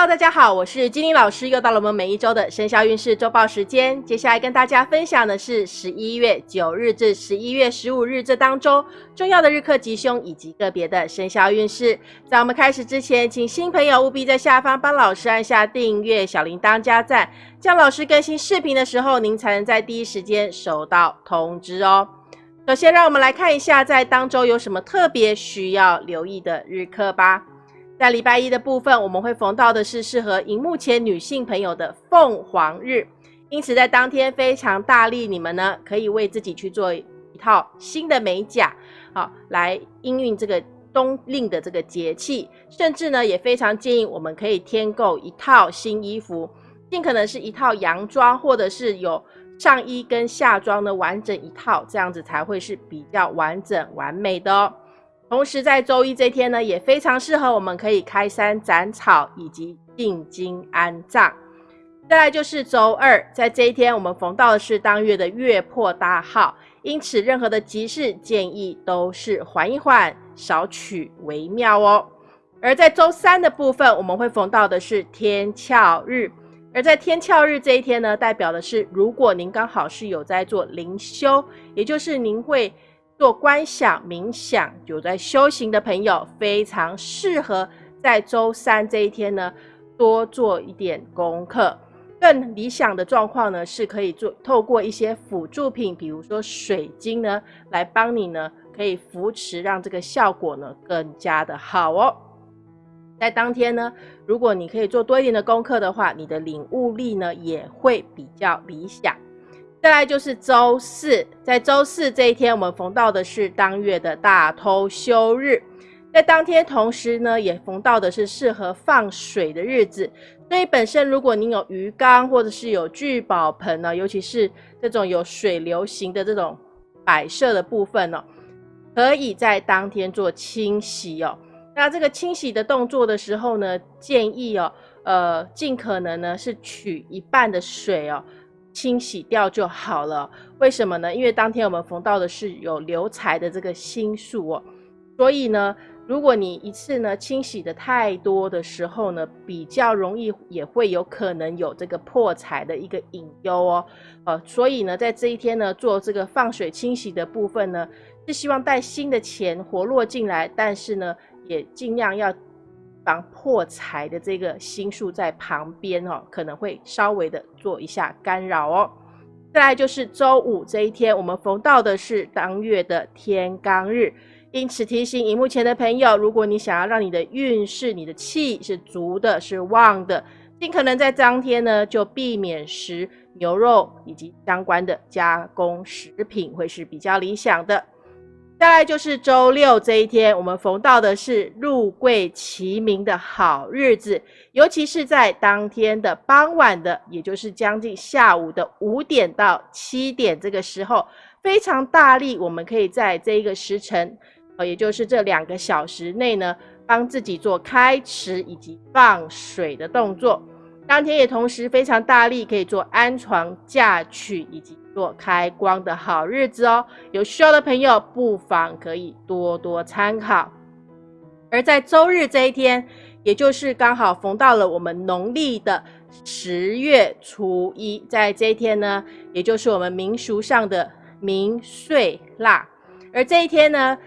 Hello，大家好，我是金玲老师，又到了我们每一周的生肖运势周报时间。接下来跟大家分享的是十一月九日至十一月十五日这当中重要的日课吉凶以及个别的生肖运势。在我们开始之前，请新朋友务必在下方帮老师按下订阅、小铃铛加赞，这样老师更新视频的时候，您才能在第一时间收到通知哦。首先，让我们来看一下在当周有什么特别需要留意的日课吧。在礼拜一的部分，我们会逢到的是适合荧幕前女性朋友的凤凰日，因此在当天非常大力，你们呢可以为自己去做一套新的美甲，好来应运这个冬令的这个节气，甚至呢也非常建议我们可以添购一套新衣服，尽可能是一套洋装，或者是有上衣跟下装的完整一套，这样子才会是比较完整完美的哦。同时，在周一这天呢，也非常适合我们可以开山斩草以及进京安葬。再来就是周二，在这一天，我们逢到的是当月的月破大号，因此任何的吉事建议都是缓一缓，少取为妙哦。而在周三的部分，我们会逢到的是天翘日，而在天翘日这一天呢，代表的是如果您刚好是有在做灵修，也就是您会。做观想冥想有在修行的朋友，非常适合在周三这一天呢多做一点功课。更理想的状况呢，是可以做透过一些辅助品，比如说水晶呢，来帮你呢可以扶持，让这个效果呢更加的好哦。在当天呢，如果你可以做多一点的功课的话，你的领悟力呢也会比较理想。再来就是周四，在周四这一天，我们逢到的是当月的大偷休日，在当天同时呢，也逢到的是适合放水的日子。所以本身如果您有鱼缸或者是有聚宝盆呢，尤其是这种有水流型的这种摆设的部分呢，可以在当天做清洗哦。那这个清洗的动作的时候呢，建议哦，呃，尽可能呢是取一半的水哦。清洗掉就好了。为什么呢？因为当天我们逢到的是有留财的这个星数哦，所以呢，如果你一次呢清洗的太多的时候呢，比较容易也会有可能有这个破财的一个隐忧哦。呃，所以呢，在这一天呢做这个放水清洗的部分呢，是希望带新的钱活络进来，但是呢，也尽量要。防破财的这个星数在旁边哦，可能会稍微的做一下干扰哦。再来就是周五这一天，我们逢到的是当月的天罡日，因此提醒荧幕前的朋友，如果你想要让你的运势、你的气是足的、是旺的，尽可能在当天呢就避免食牛肉以及相关的加工食品，会是比较理想的。再来就是周六这一天，我们逢到的是入贵齐名的好日子，尤其是在当天的傍晚的，也就是将近下午的五点到七点这个时候，非常大力，我们可以在这一个时辰，呃，也就是这两个小时内呢，帮自己做开池以及放水的动作。当天也同时非常大力，可以做安床嫁娶以及。做开光的好日子哦，有需要的朋友不妨可以多多参考。而在周日这一天，也就是刚好逢到了我们农历的十月初一，在这一天呢，也就是我们民俗上的明岁腊，而这一天呢。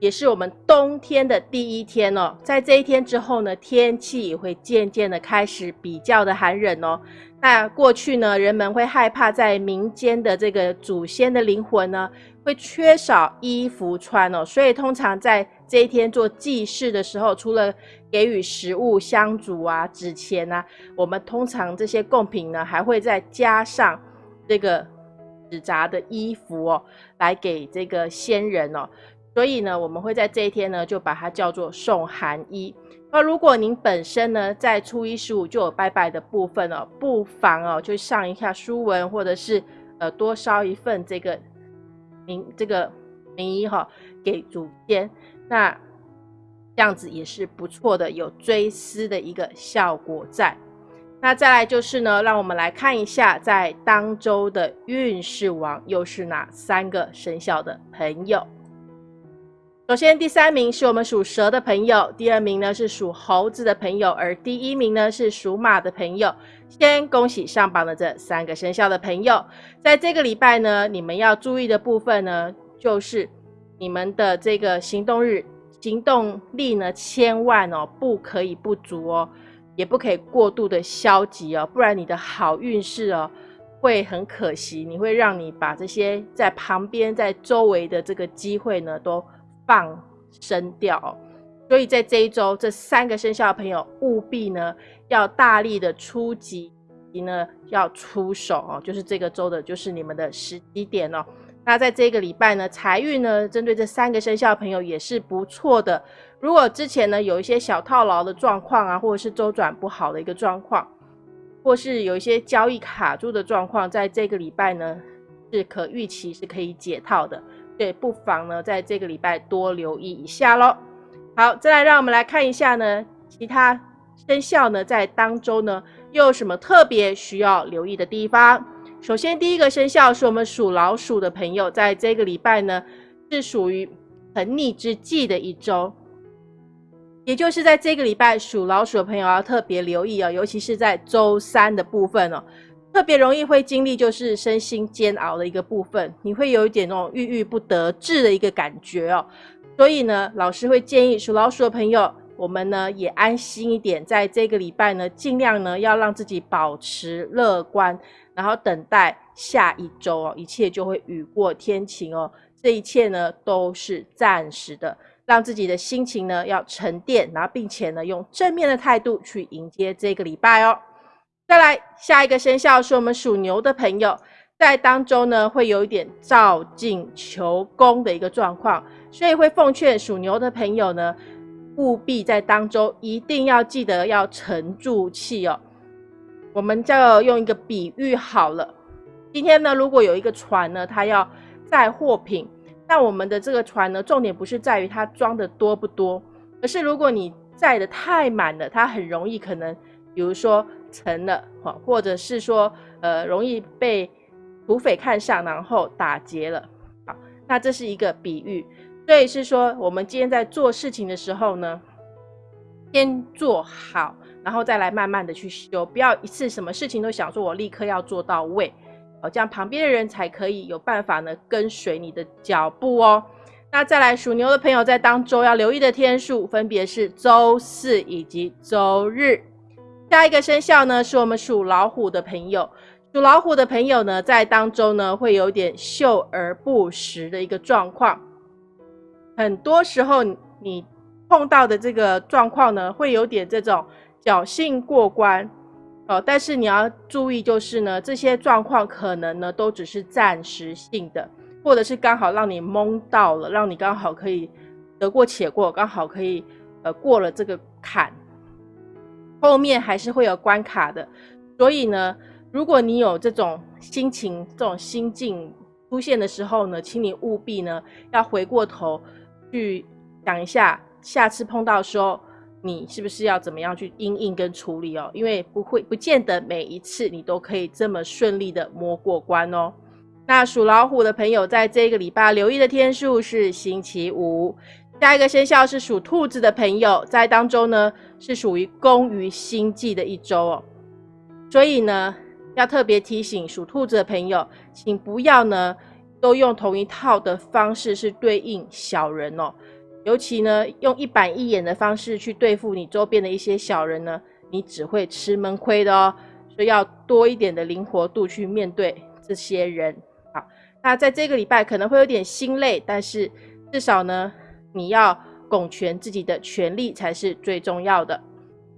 也是我们冬天的第一天哦，在这一天之后呢，天气也会渐渐的开始比较的寒冷哦。那过去呢，人们会害怕在民间的这个祖先的灵魂呢，会缺少衣服穿哦，所以通常在这一天做祭祀的时候，除了给予食物、香烛啊、纸钱啊，我们通常这些贡品呢，还会再加上这个纸扎的衣服哦，来给这个先人哦。所以呢，我们会在这一天呢，就把它叫做送寒衣。那如果您本身呢，在初一十五就有拜拜的部分哦，不妨哦，就上一下书文，或者是呃，多烧一份这个名这个名衣哈，给祖先。那这样子也是不错的，有追思的一个效果在。那再来就是呢，让我们来看一下，在当周的运势王又是哪三个生肖的朋友。首先，第三名是我们属蛇的朋友，第二名呢是属猴子的朋友，而第一名呢是属马的朋友。先恭喜上榜的这三个生肖的朋友，在这个礼拜呢，你们要注意的部分呢，就是你们的这个行动日行动力呢，千万哦不可以不足哦，也不可以过度的消极哦，不然你的好运势哦会很可惜，你会让你把这些在旁边在周围的这个机会呢都。放生掉，所以在这一周，这三个生肖朋友务必呢要大力的出击，呢要出手哦，就是这个周的，就是你们的时机点哦。那在这个礼拜呢，财运呢，针对这三个生肖朋友也是不错的。如果之前呢有一些小套牢的状况啊，或者是周转不好的一个状况，或是有一些交易卡住的状况，在这个礼拜呢是可预期是可以解套的。对，不妨呢，在这个礼拜多留意一下喽。好，再来让我们来看一下呢，其他生肖呢，在当周呢，又有什么特别需要留意的地方？首先，第一个生肖是我们属老鼠的朋友，在这个礼拜呢，是属于横逆之际的一周，也就是在这个礼拜，属老鼠的朋友要特别留意哦，尤其是在周三的部分哦。特别容易会经历就是身心煎熬的一个部分，你会有一点那种郁郁不得志的一个感觉哦。所以呢，老师会建议属老鼠的朋友，我们呢也安心一点，在这个礼拜呢，尽量呢要让自己保持乐观，然后等待下一周哦，一切就会雨过天晴哦。这一切呢都是暂时的，让自己的心情呢要沉淀，然后并且呢用正面的态度去迎接这个礼拜哦。再来下一个生肖是我们属牛的朋友，在当中呢会有一点照进求功的一个状况，所以会奉劝属牛的朋友呢，务必在当中一定要记得要沉住气哦。我们就要用一个比喻好了，今天呢如果有一个船呢，它要载货品，那我们的这个船呢，重点不是在于它装的多不多，而是如果你载的太满了，它很容易可能，比如说。成了，哈，或者是说，呃，容易被土匪看上，然后打劫了，好，那这是一个比喻，所以是说，我们今天在做事情的时候呢，先做好，然后再来慢慢的去修，不要一次什么事情都想说我立刻要做到位，哦，这样旁边的人才可以有办法呢跟随你的脚步哦。那再来属牛的朋友在当周要留意的天数，分别是周四以及周日。下一个生肖呢，是我们属老虎的朋友。属老虎的朋友呢，在当中呢，会有点秀而不实的一个状况。很多时候，你碰到的这个状况呢，会有点这种侥幸过关哦。但是你要注意，就是呢，这些状况可能呢，都只是暂时性的，或者是刚好让你蒙到了，让你刚好可以得过且过，刚好可以呃过了这个坎。后面还是会有关卡的，所以呢，如果你有这种心情、这种心境出现的时候呢，请你务必呢要回过头去想一下，下次碰到时候你是不是要怎么样去应应跟处理哦？因为不会不见得每一次你都可以这么顺利的摸过关哦。那属老虎的朋友在这个礼拜留意的天数是星期五。下一个生肖是属兔子的朋友，在当中呢是属于攻于星际的一周哦，所以呢要特别提醒属兔子的朋友，请不要呢都用同一套的方式是对应小人哦，尤其呢用一板一眼的方式去对付你周边的一些小人呢，你只会吃闷亏的哦，所以要多一点的灵活度去面对这些人。好，那在这个礼拜可能会有点心累，但是至少呢。你要拱全自己的权利才是最重要的。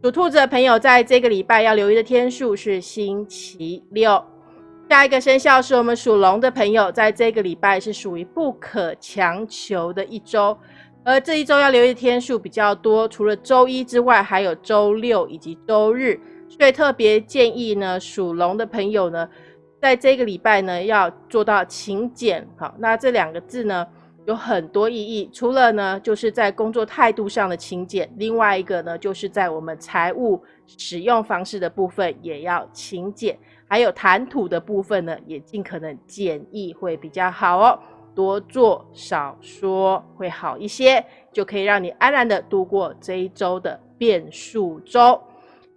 属兔子的朋友，在这个礼拜要留意的天数是星期六。下一个生肖是我们属龙的朋友，在这个礼拜是属于不可强求的一周，而这一周要留意的天数比较多，除了周一之外，还有周六以及周日，所以特别建议呢，属龙的朋友呢，在这个礼拜呢要做到勤俭。好，那这两个字呢？有很多意义，除了呢，就是在工作态度上的勤俭，另外一个呢，就是在我们财务使用方式的部分也要勤俭，还有谈吐的部分呢，也尽可能简易会比较好哦。多做少说会好一些，就可以让你安然的度过这一周的变数周。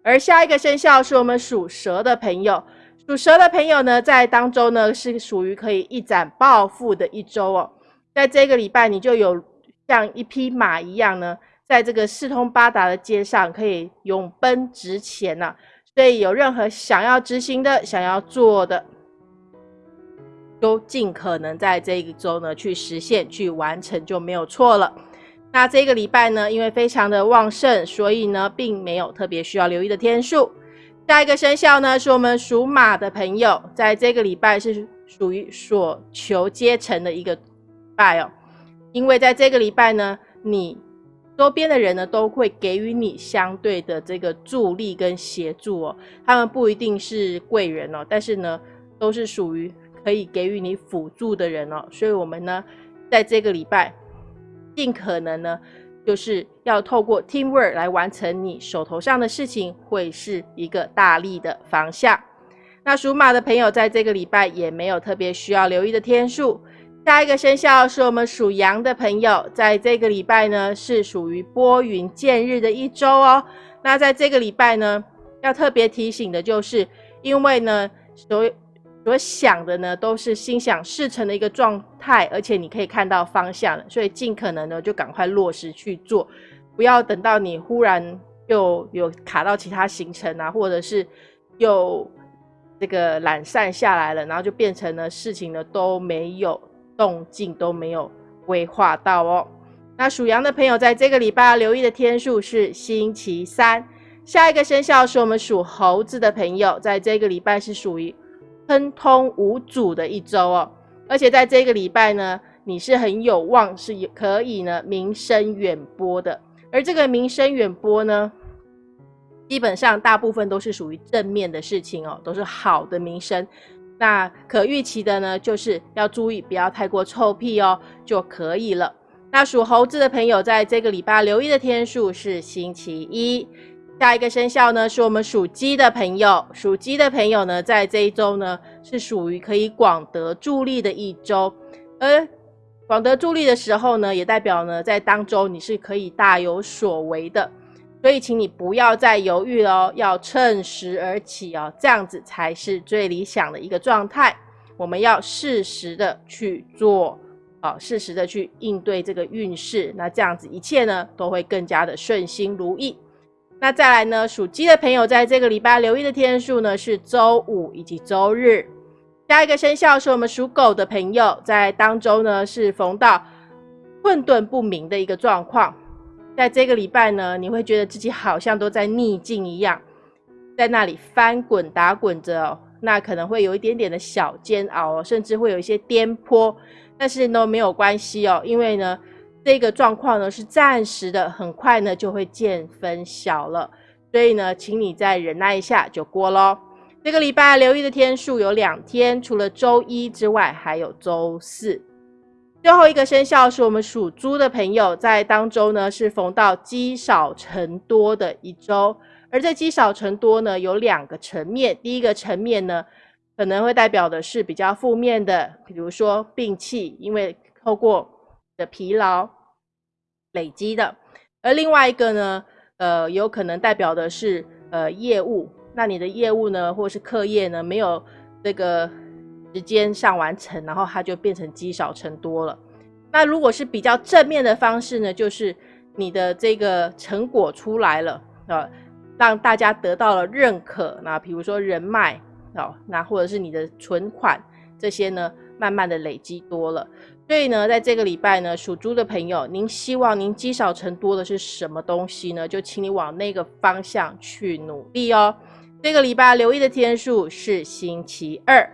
而下一个生肖是我们属蛇的朋友，属蛇的朋友呢，在当周呢是属于可以一展抱负的一周哦。在这个礼拜，你就有像一匹马一样呢，在这个四通八达的街上可以勇奔直前呐。所以有任何想要执行的、想要做的。都尽可能在这一周呢去实现、去完成就没有错了。那这个礼拜呢，因为非常的旺盛，所以呢，并没有特别需要留意的天数。下一个生肖呢，是我们属马的朋友，在这个礼拜是属于所求皆成的一个拜哦。因为在这个礼拜呢，你周边的人呢都会给予你相对的这个助力跟协助哦。他们不一定是贵人哦，但是呢，都是属于。可以给予你辅助的人哦，所以我们呢，在这个礼拜，尽可能呢，就是要透过 teamwork 来完成你手头上的事情，会是一个大力的方向。那属马的朋友在这个礼拜也没有特别需要留意的天数。下一个生肖是我们属羊的朋友，在这个礼拜呢，是属于拨云见日的一周哦。那在这个礼拜呢，要特别提醒的就是，因为呢，所所想的呢，都是心想事成的一个状态，而且你可以看到方向，所以尽可能呢就赶快落实去做，不要等到你忽然又有卡到其他行程啊，或者是又这个懒散下来了，然后就变成了事情呢都没有动静，都没有规划到哦。那属羊的朋友在这个礼拜留意的天数是星期三。下一个生肖是我们属猴子的朋友，在这个礼拜是属于。亨通无阻的一周哦，而且在这个礼拜呢，你是很有望是可以呢名声远播的。而这个名声远播呢，基本上大部分都是属于正面的事情哦，都是好的名声。那可预期的呢，就是要注意不要太过臭屁哦，就可以了。那属猴子的朋友在这个礼拜留意的天数是星期一。下一个生肖呢，是我们属鸡的朋友。属鸡的朋友呢，在这一周呢，是属于可以广得助力的一周。而广得助力的时候呢，也代表呢，在当周你是可以大有所为的。所以，请你不要再犹豫了，要趁时而起哦，这样子才是最理想的一个状态。我们要适时的去做，啊，适时的去应对这个运势，那这样子一切呢，都会更加的顺心如意。那再来呢？属鸡的朋友在这个礼拜留意的天数呢是周五以及周日。下一个生肖是我们属狗的朋友，在当周呢是逢到混沌不明的一个状况。在这个礼拜呢，你会觉得自己好像都在逆境一样，在那里翻滚打滚着哦。那可能会有一点点的小煎熬，甚至会有一些颠簸，但是呢没有关系哦，因为呢。这个状况呢是暂时的，很快呢就会见分晓了，所以呢，请你再忍耐一下就过喽。这个礼拜留意的天数有两天，除了周一之外，还有周四。最后一个生肖是我们属猪的朋友，在当周呢是逢到积少成多的一周，而这积少成多呢有两个层面，第一个层面呢可能会代表的是比较负面的，比如说病气，因为透过的疲劳。累积的，而另外一个呢，呃，有可能代表的是呃业务，那你的业务呢，或是课业呢，没有这个时间上完成，然后它就变成积少成多了。那如果是比较正面的方式呢，就是你的这个成果出来了，啊，让大家得到了认可，那比如说人脉，哦，那或者是你的存款这些呢，慢慢的累积多了。所以呢，在这个礼拜呢，属猪的朋友，您希望您积少成多的是什么东西呢？就请你往那个方向去努力哦。这个礼拜留意的天数是星期二。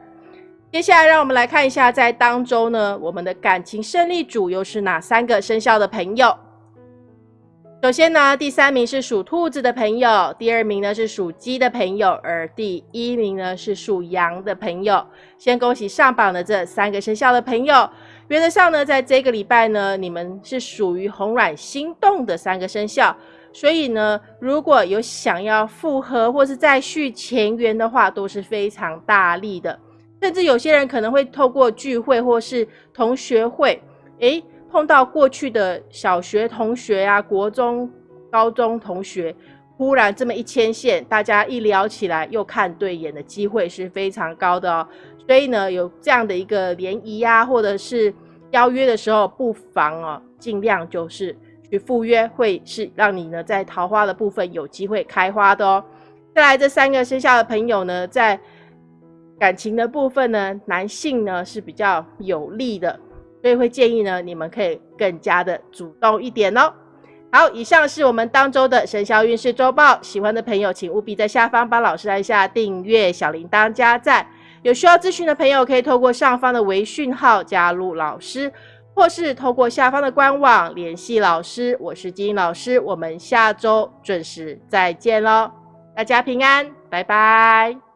接下来，让我们来看一下，在当周呢，我们的感情胜利组又是哪三个生肖的朋友？首先呢，第三名是属兔子的朋友，第二名呢是属鸡的朋友，而第一名呢是属羊的朋友。先恭喜上榜的这三个生肖的朋友。原则上呢，在这个礼拜呢，你们是属于红软心动的三个生肖，所以呢，如果有想要复合或是再续前缘的话，都是非常大力的。甚至有些人可能会透过聚会或是同学会，诶，碰到过去的小学同学呀、国中、高中同学，忽然这么一牵线，大家一聊起来又看对眼的机会是非常高的哦。所以呢，有这样的一个联谊呀，或者是邀约的时候，不妨哦，尽量就是去赴约，会是让你呢在桃花的部分有机会开花的哦。再来这三个生肖的朋友呢，在感情的部分呢，男性呢是比较有利的，所以会建议呢，你们可以更加的主动一点哦。好，以上是我们当周的生肖运势周报，喜欢的朋友请务必在下方帮老师按下订阅、小铃铛、加赞。有需要咨询的朋友，可以透过上方的微讯号加入老师，或是透过下方的官网联系老师。我是金英老师，我们下周准时再见喽，大家平安，拜拜。